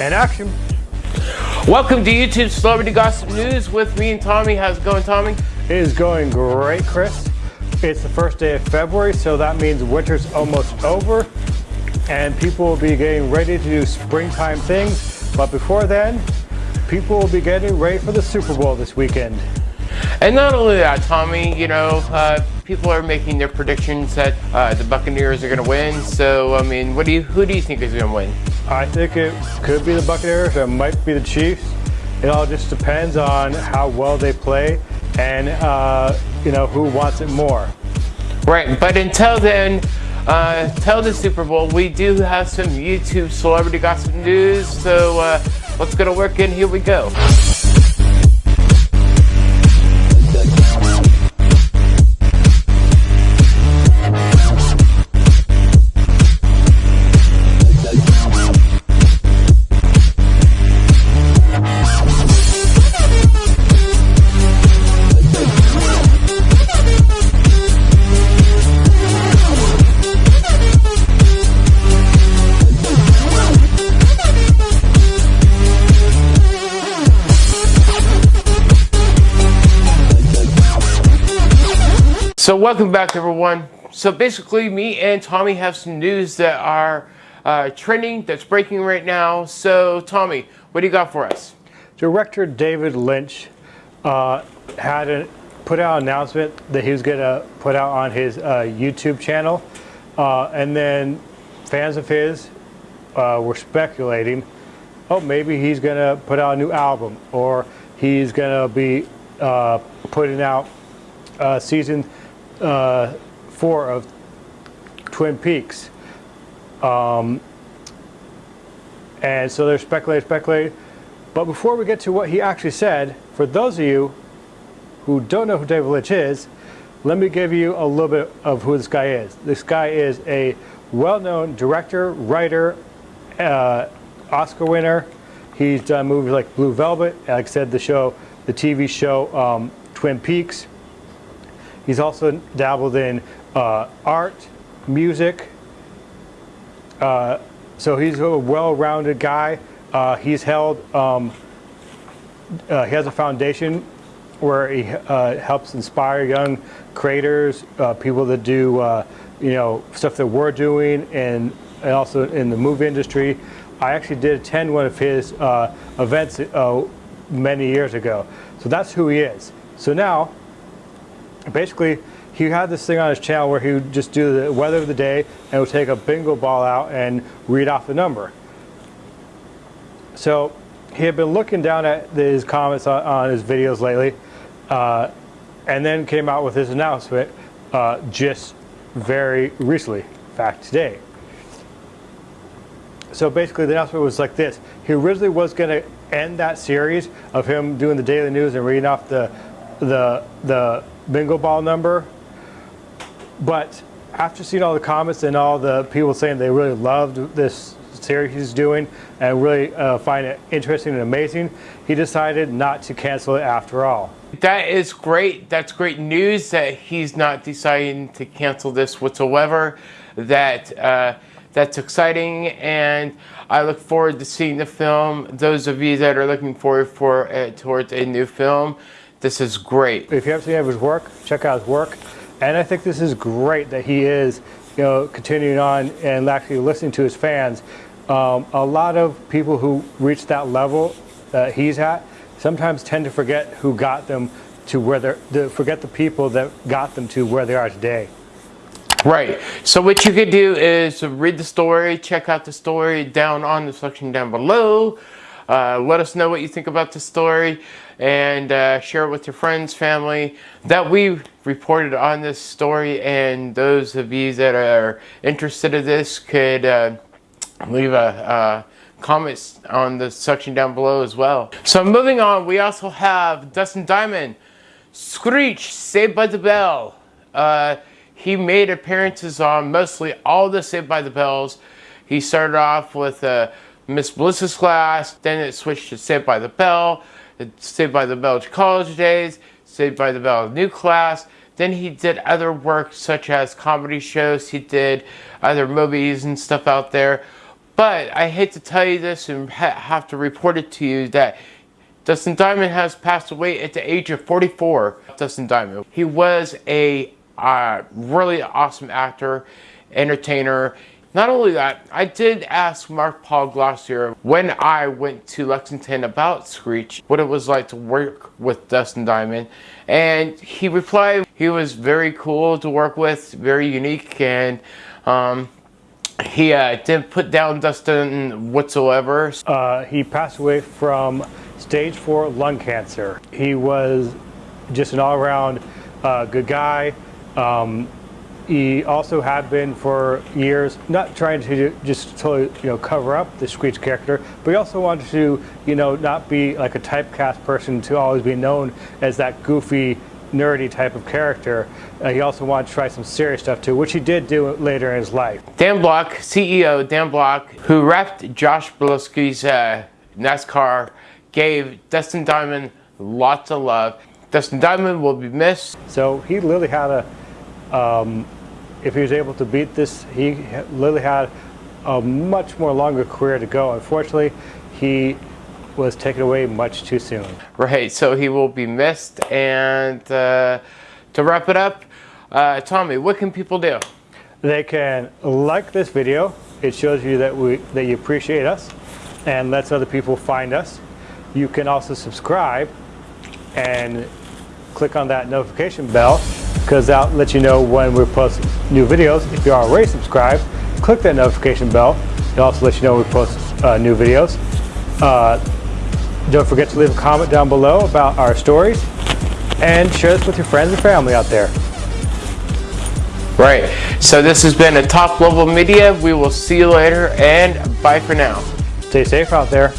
and action. Welcome to YouTube Celebrity Gossip News with me and Tommy. How's it going, Tommy? It is going great, Chris. It's the first day of February, so that means winter's almost over and people will be getting ready to do springtime things. But before then, people will be getting ready for the Super Bowl this weekend. And not only that, Tommy, you know, uh, people are making their predictions that uh, the Buccaneers are going to win. So, I mean, what do you, who do you think is going to win? I think it could be the Buccaneers. It might be the Chiefs. It all just depends on how well they play and, uh, you know, who wants it more. Right, but until then, uh, the Super Bowl, we do have some YouTube celebrity gossip news. So uh, let's go to work and here we go. So welcome back everyone. So basically me and Tommy have some news that are uh, trending, that's breaking right now. So Tommy, what do you got for us? Director David Lynch uh, had a, put out an announcement that he was going to put out on his uh, YouTube channel. Uh, and then fans of his uh, were speculating, oh, maybe he's going to put out a new album or he's going to be uh, putting out season uh, four of Twin Peaks. Um, and so they're speculating, speculating. But before we get to what he actually said, for those of you who don't know who David Lynch is, let me give you a little bit of who this guy is. This guy is a well-known director, writer, uh, Oscar winner. He's done movies like Blue Velvet, like I said, the show, the TV show um, Twin Peaks. He's also dabbled in uh, art, music. Uh, so he's a well-rounded guy. Uh, he's held, um, uh, he has a foundation where he uh, helps inspire young creators, uh, people that do, you know, stuff that we're doing and, and also in the movie industry. I actually did attend one of his events many years ago. So that's who he is. So now basically he had this thing on his channel where he would just do the weather of the day and would take a bingo ball out and read off the number. So he had been looking down at his comments on, on his videos lately uh, and then came out with his announcement uh, just very recently, in fact today. So basically the announcement was like this. He originally was going to end that series of him doing the daily news and reading off the the the bingo ball number. But after seeing all the comments and all the people saying they really loved this series he's doing and really uh, find it interesting and amazing, he decided not to cancel it after all. That is great. That's great news that he's not deciding to cancel this whatsoever. That uh, that's exciting, and I look forward to seeing the film. Those of you that are looking forward for uh, towards a new film, this is great. If you haven't seen any of his work, check out his work. And I think this is great that he is, you know, continuing on and actually listening to his fans. Um, a lot of people who reach that level that he's at sometimes tend to forget who got them to where they're, to forget the people that got them to where they are today. Right. So what you could do is read the story, check out the story down on the section down below. Uh, let us know what you think about the story and uh, share it with your friends, family, that we reported on this story. And those of you that are interested in this could uh, leave a, a comment on the section down below as well. So moving on, we also have Dustin Diamond, Screech, Saved by the Bell. Uh, he made appearances on mostly all the Saved by the Bells. He started off with uh, Miss Bliss's class, then it switched to Saved by the Bell, Saved by the Bell College Days, Saved by the Bell New Class. Then he did other work such as comedy shows. He did other movies and stuff out there. But I hate to tell you this and ha- have to report it to you that Dustin Diamond has passed away at the age of 44. Dustin Diamond. He was a uh, really awesome actor, entertainer. Not only that, I did ask Mark Paul Gosselaar when I went to Lexington about Screech what it was like to work with Dustin Diamond. And he replied he was very cool to work with, very unique, and um, he uh, didn't put down Dustin whatsoever. Uh, he passed away from stage four lung cancer. He was just an all-around uh, good guy. Um, he also had been for years not trying to just totally you know cover up the Screech character, but he also wanted to you know not be like a typecast person to always be known as that goofy nerdy type of character. Uh, he also wanted to try some serious stuff too, which he did do later in his life. Dan Block, CEO Dan Block, who wrapped Josh Biloski's uh, NASCAR, gave Dustin Diamond lots of love. Dustin Diamond will be missed. So he literally had a, um, if he was able to beat this, he literally had a much more longer career to go. Unfortunately, he was taken away much too soon. Right, so he will be missed. And uh, to wrap it up, uh, Tommy, what can people do? They can like this video. It shows you that we that you appreciate us and lets other people find us. You can also subscribe and click on that notification bell because that lets you know when we post new videos. If you're already subscribed, click that notification bell. It also lets you know when we post uh, new videos. Uh, don't forget to leave a comment down below about our stories and share this with your friends and family out there. Right, so this has been a top level media. We will see you later and bye for now. Stay safe out there.